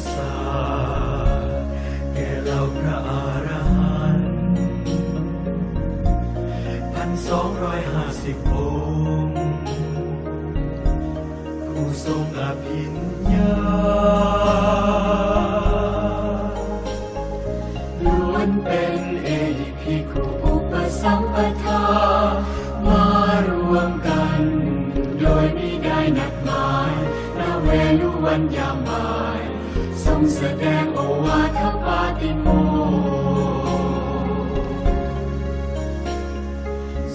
side. แสดงโอวาทปาติโม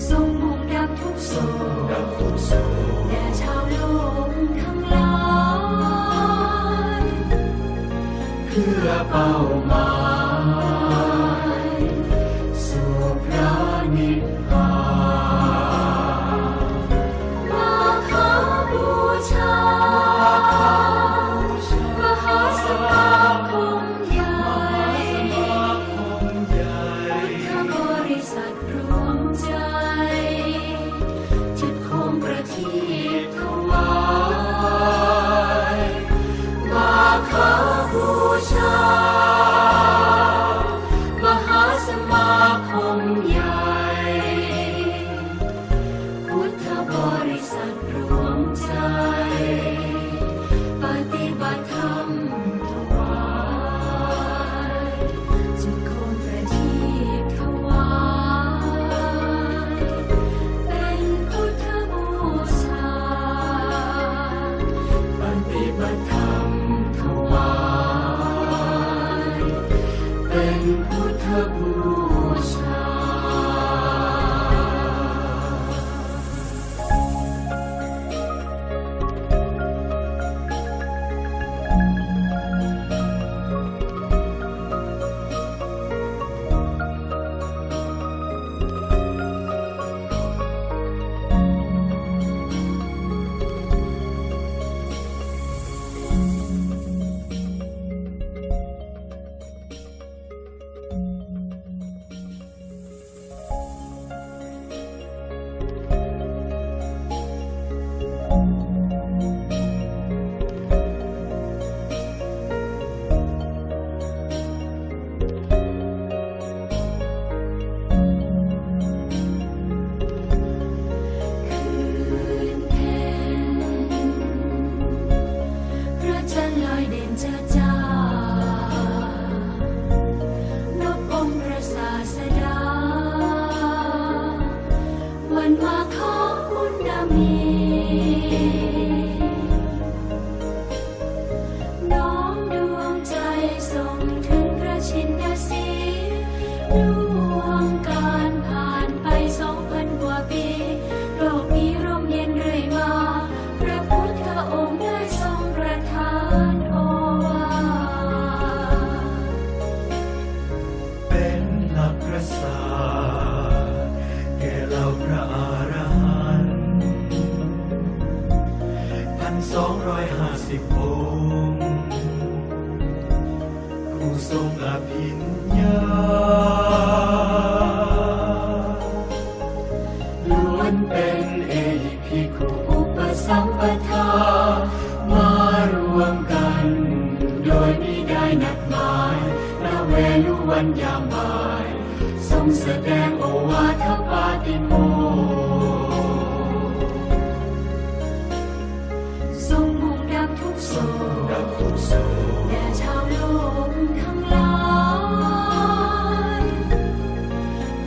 ทรงบุกดับทุกโศกแด่ชาวโลกทั้งหลายเพื่อเป้า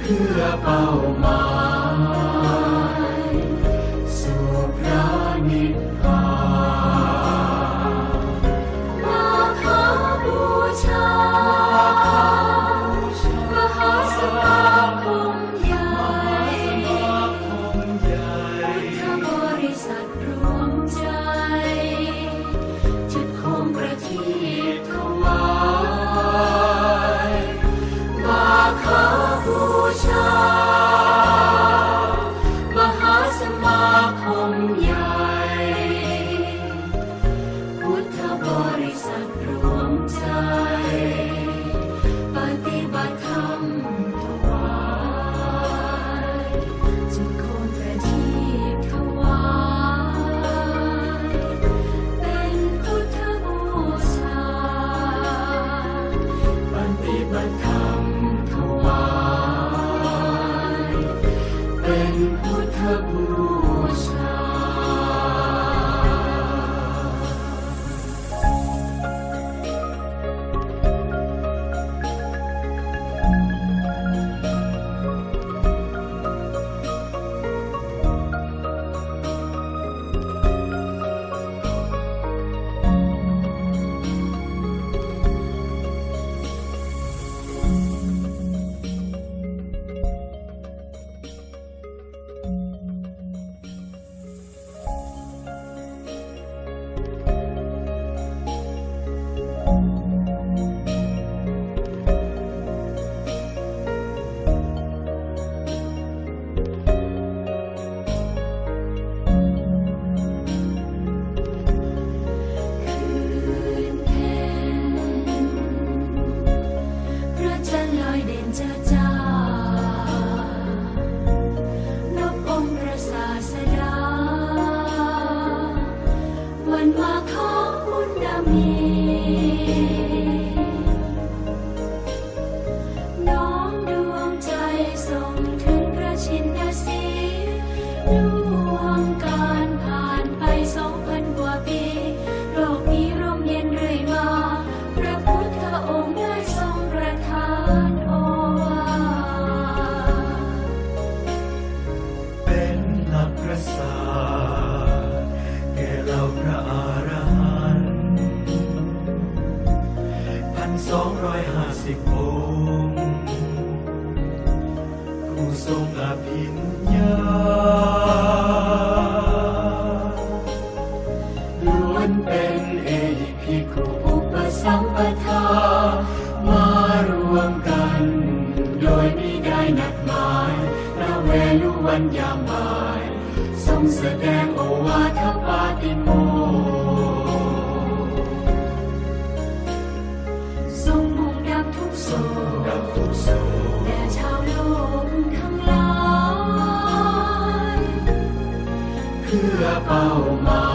เพื่อเป้าหมาย ภิกขุอุปสัมปทามารวมกัน โดยไม่ได้นัดหมายพระเวลุวันยามาย ทรงแสดงโอวาทปาติโมทรงบุกดับทุกโศกดับทุกโศกแด่ชาวโลกทั้งหลายเพื่อเป้าหมาย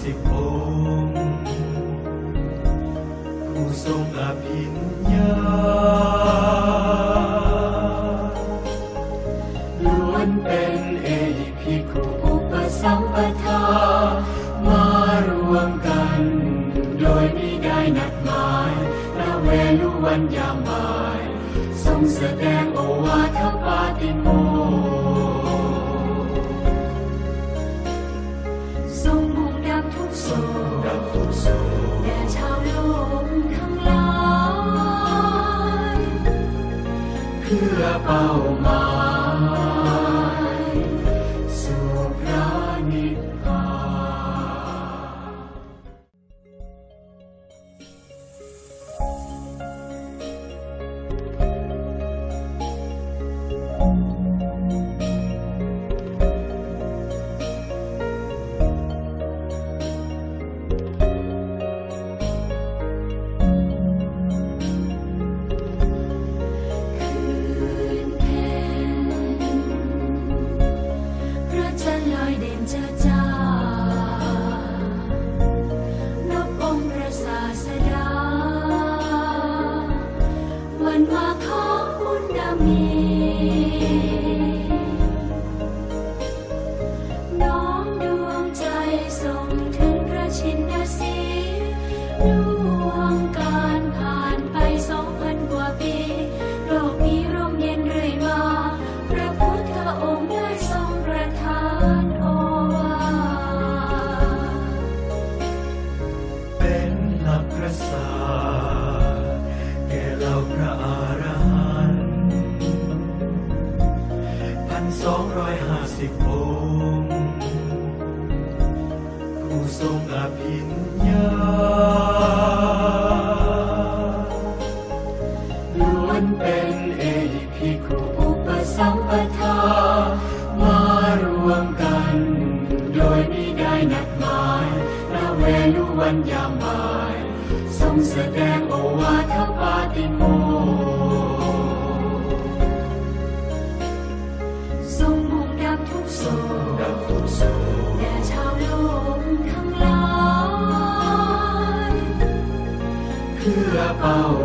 se pode. สองร้อยห้าสิบองค์ผู้ทรงอภิญญาล้วนเป็นเอพิคุอุปสัมปทามารวมกัน โดยม่ได้นัดหมายณเวลุวันยามบ่ายทรงแสดง Oh.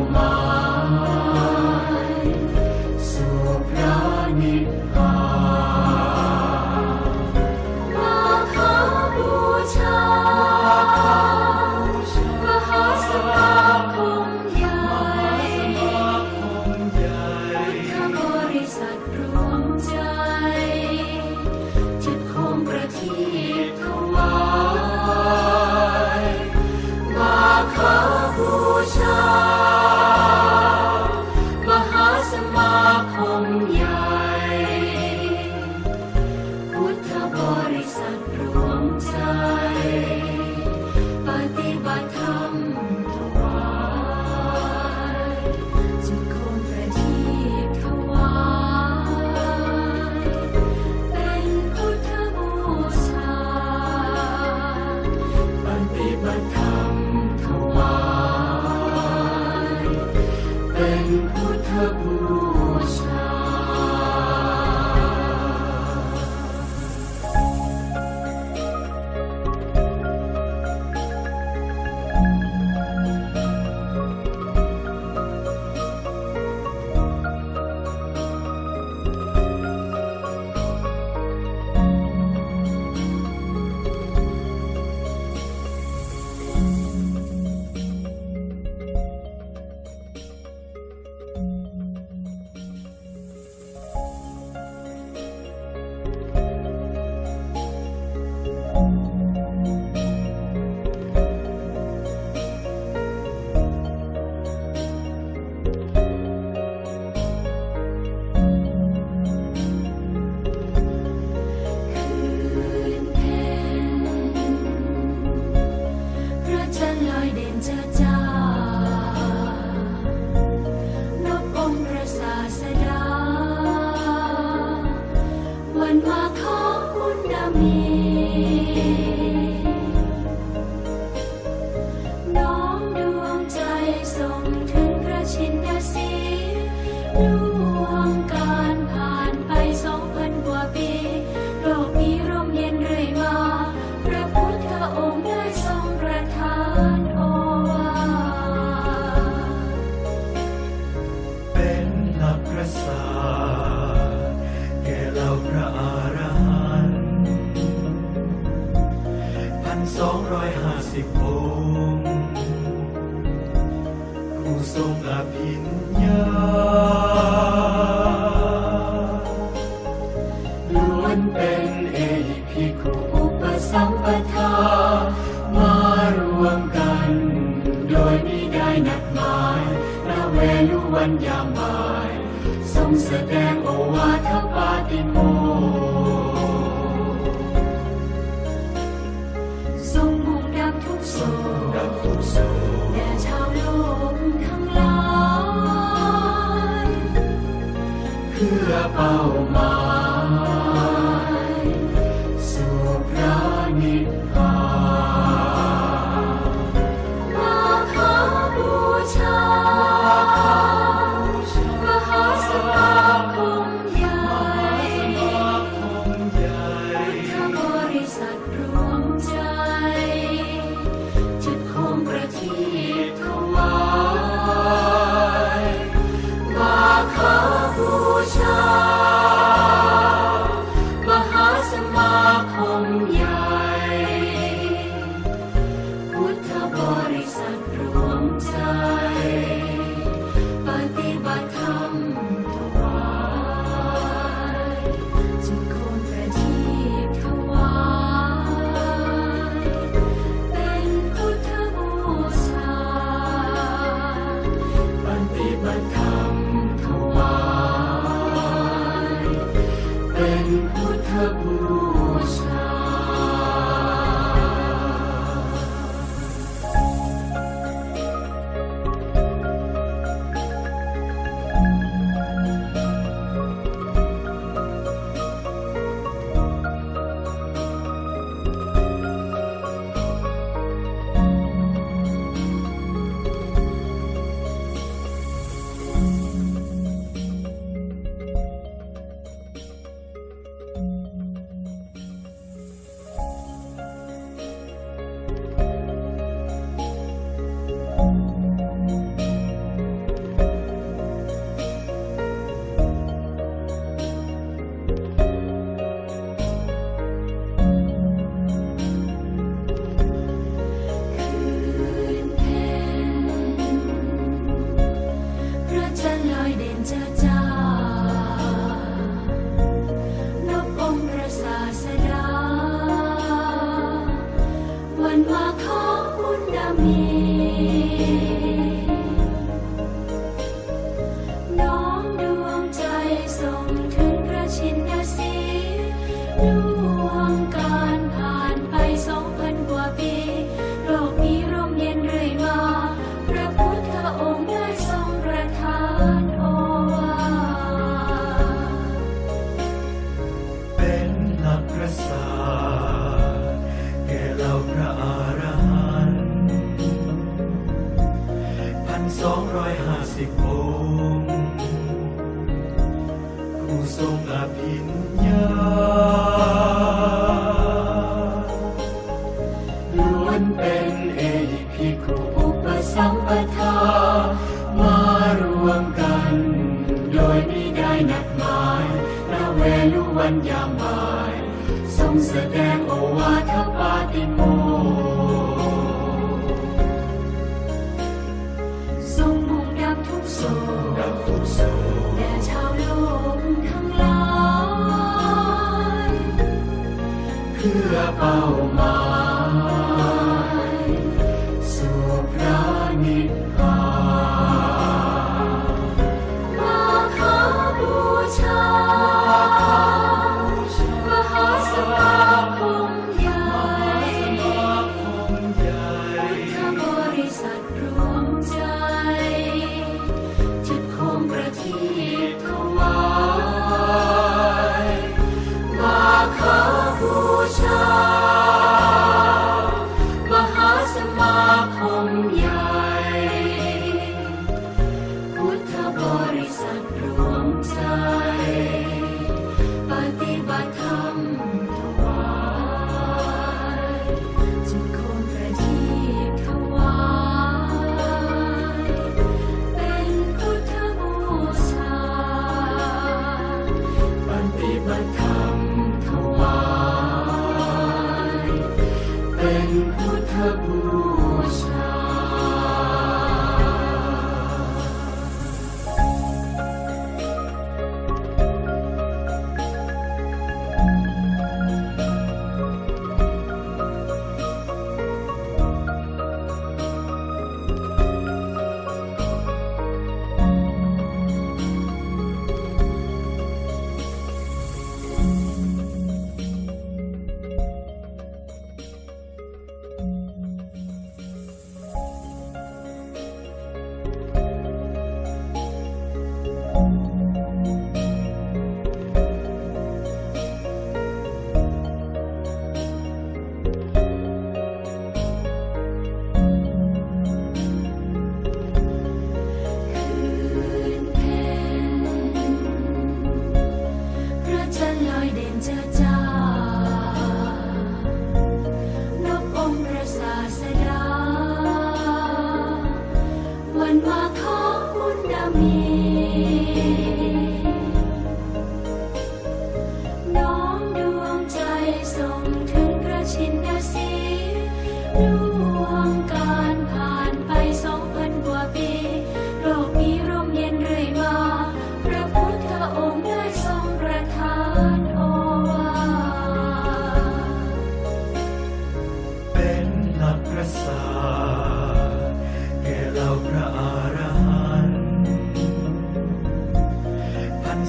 เพื่อเป้าหมาย kabul. นักหมายพระเวลุวันยามบาย ทรงแสดงโอวาทปาติโมทรงมุ่งดับทุกโศกแด่ชาวโลกทั้งหลาย เพื่อเป้าหมาย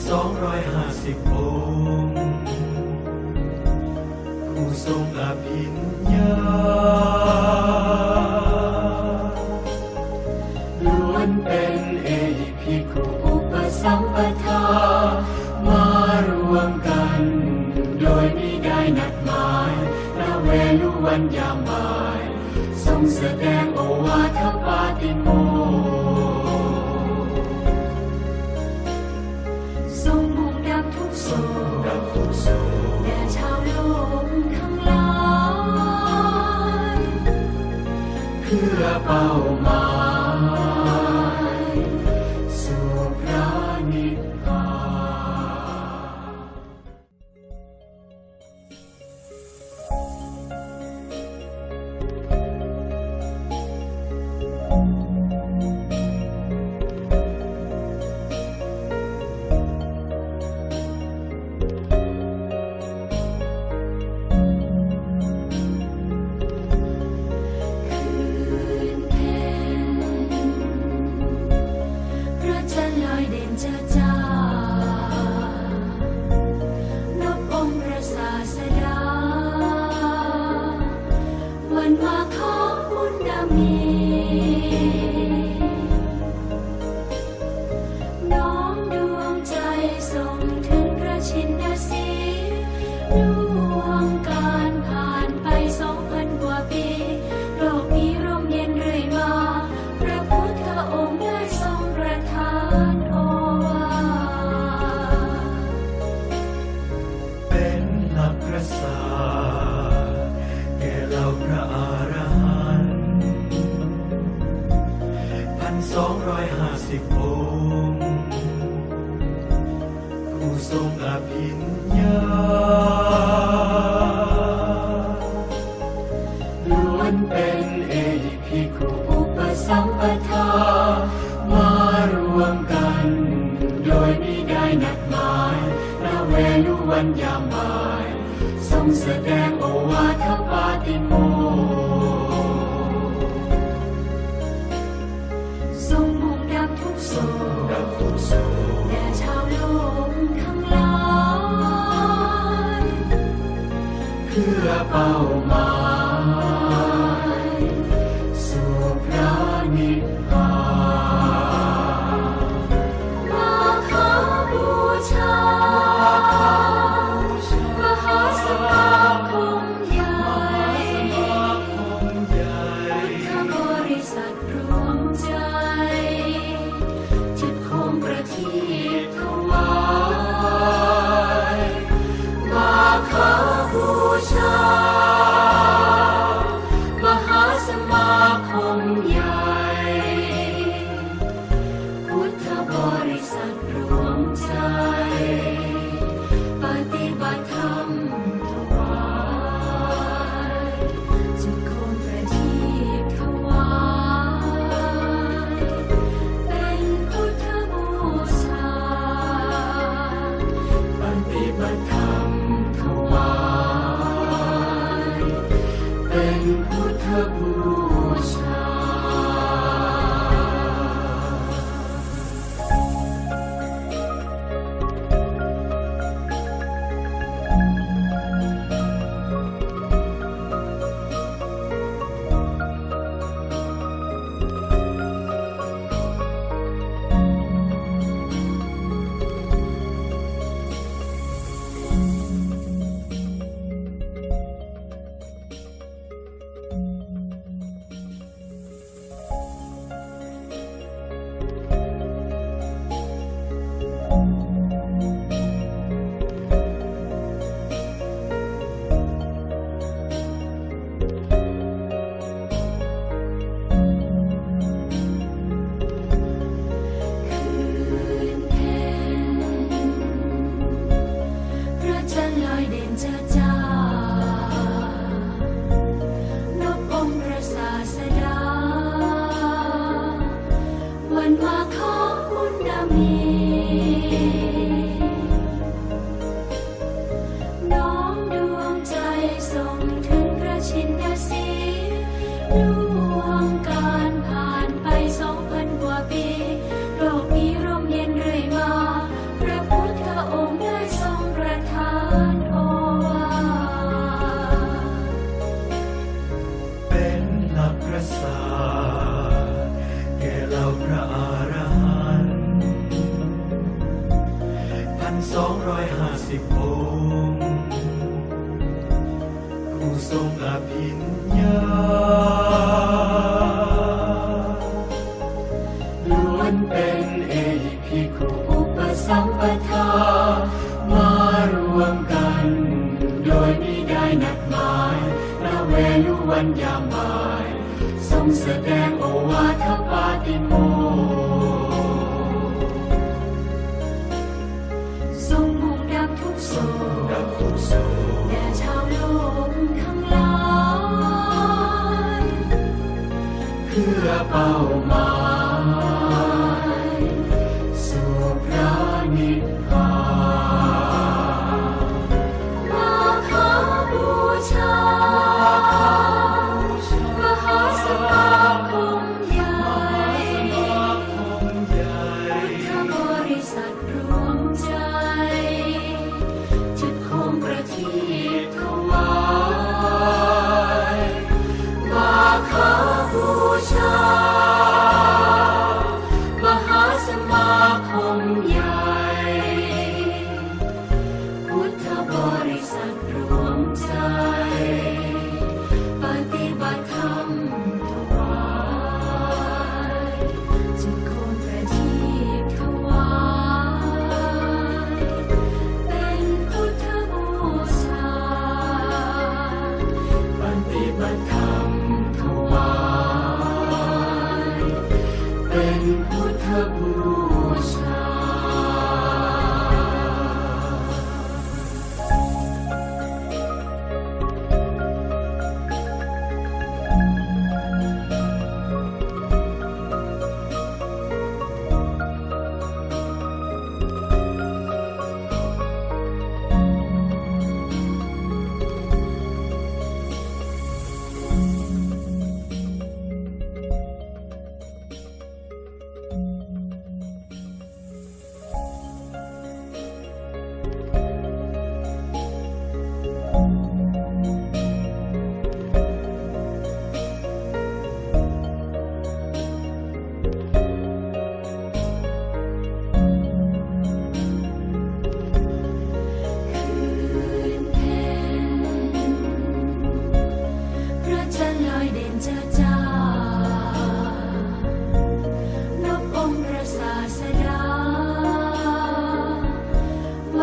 สองร้อยห้าสิบองค์ผู้ทรงอภิญญาล้วนเป็นเอพิคุอุปสัมปทามารวมกัน โดยมีได้นัดหมายณเวลุวันยามบ่าย ทรงแสดงโอวาทปาติโม เผู้ทรงอภิญญาล้วนเป็นเอหิภิกขุอุปสัมปทามารวมกัน โดยไม่ได้นัดหมายณเวลุวันยามบ่าย ทรงแสดงโอวาทปาติโม เ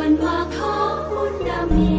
วนว่าขอบุญดำมี